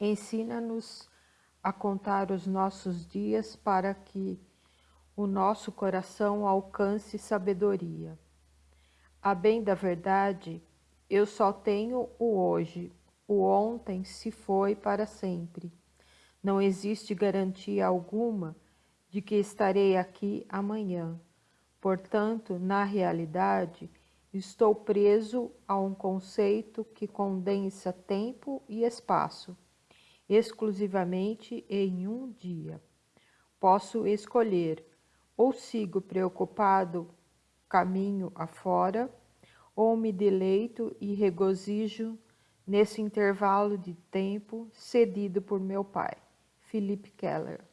Ensina-nos a contar os nossos dias para que o nosso coração alcance sabedoria. A bem da verdade, eu só tenho o hoje, o ontem se foi para sempre. Não existe garantia alguma de que estarei aqui amanhã. Portanto, na realidade, estou preso a um conceito que condensa tempo e espaço, exclusivamente em um dia. Posso escolher, ou sigo preocupado caminho afora, ou me deleito e regozijo nesse intervalo de tempo cedido por meu pai. Philip Keller